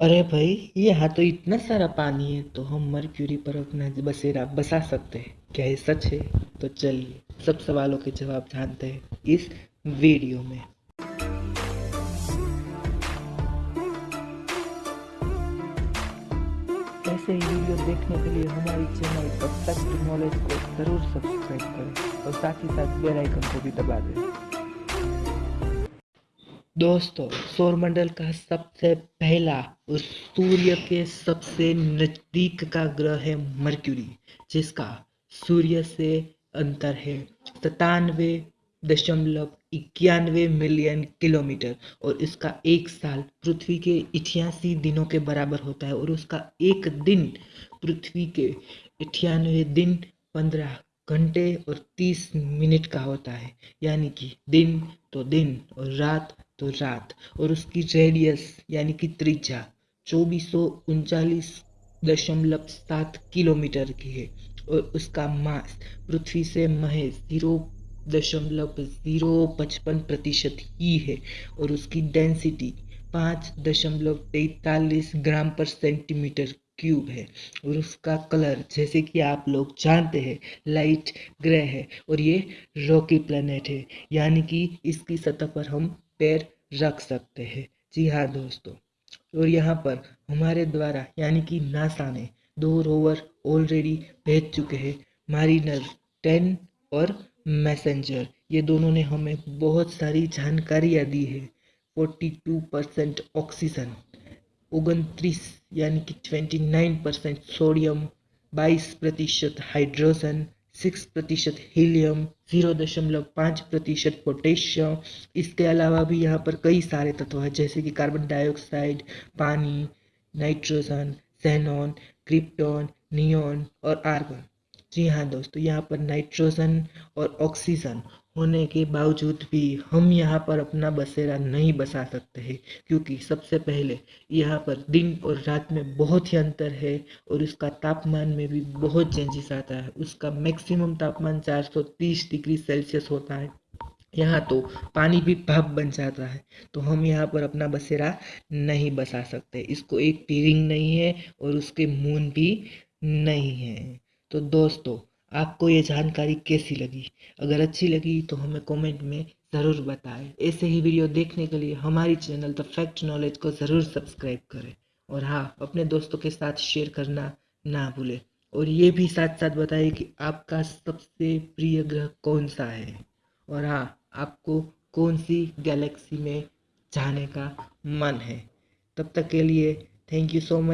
अरे भाई यहाँ तो इतना सारा पानी है तो हम मरक्यूरी पर अपना बसेरा बसा सकते हैं। क्या ये सच है? तो चलिए, सब सवालों के जवाब जानते हैं इस वीडियो में। ऐसे ही वीडियो देखने के लिए हमारी चैनल परफेक्ट नॉलेज को ज़रूर सब्सक्राइब करें और साथ ही साथ बेल आइकन को भी दबा दें। दोस्तों, सौरमंडल का सबसे पहला और सूर्य के सबसे नज़दीक का ग्रह है मर्क्यूरी, जिसका सूर्य से अंतर है सतानवे दशमलव इक्यानवे मिलियन किलोमीटर और इसका एक साल पृथ्वी के इक्यासी दिनों के बराबर होता है और उसका एक दिन पृथ्वी के अठानवे दिन पंद्रह घंटे और तीस मिनट का होता है। यानी कि दिन तो दिन और रात तो रात और उसकी रेडियस यानी कि त्रिज्या चौबीस सौ उनचालीस दशमलव सात किलोमीटर की है और उसका मास पृथ्वी से महज ज़ीरो दशमलव ज़ीरो पचपन प्रतिशत ही है और उसकी डेंसिटी पाँच दशमलव तैतालीस ग्राम पर सेंटीमीटर क्यूब है और उसका कलर, जैसे कि आप लोग जानते हैं, लाइट ग्रे है और ये रॉकी प्लेनेट है। यानी कि इसकी सतह पर हम पैर रख सकते हैं। जी हाँ दोस्तों, और यहाँ पर हमारे द्वारा, यानी कि नासा ने दो रोवर ऑलरेडी भेज चुके हैं, मारिनर टेन और मैसेंजर। ये दोनों ने हमें बहुत सारी जानकारियाँ दी है। फोर्टी टू परसेंट ऑक्सीजन उनतीस, यानी कि ट्वेंटी नाइन परसेंट सोडियम बाईस प्रतिशत हाइड्रोजन सिक्स प्रतिशत हीलियम ज़ीरो दशमलव पाँच प्रतिशत पोटेशियम इसके अलावा भी यहाँ पर कई सारे तत्व हैं, जैसे कि कार्बन डाइऑक्साइड पानी नाइट्रोजन सेनॉन क्रिप्टॉन नियॉन और आर्गन जी हाँ दोस्तों, यहाँ पर नाइट्रोजन और ऑक्सीजन होने के बावजूद भी हम यहाँ पर अपना बसेरा नहीं बसा सकते हैं, क्योंकि सबसे पहले यहाँ पर दिन और रात में बहुत ही अंतर है और इसका तापमान में भी बहुत चेंजेस आता है। उसका मैक्सिमम तापमान 430 डिग्री सेल्सियस होता है। यहाँ तो पानी भी भाप बन जाता है तो हम यहाँ पर अपना बसेरा नहीं बसा सकते। इसको एक भी रिंग नहीं है और उसके मून भी नहीं है। तो दोस्तों आपको ये जानकारी कैसी लगी? अगर अच्छी लगी तो हमें कमेंट में ज़रूर बताएँ। ऐसे ही वीडियो देखने के लिए हमारी चैनल द फैक्ट नॉलेज को ज़रूर सब्सक्राइब करें। और हाँ अपने दोस्तों के साथ शेयर करना ना भूलें। और ये भी साथ साथ बताइए कि आपका सबसे प्रिय ग्रह कौन सा है? और हाँ आपको कौन सी गैलेक्सी में जाने का मन है? तब तक के लिए थैंक यू सो मच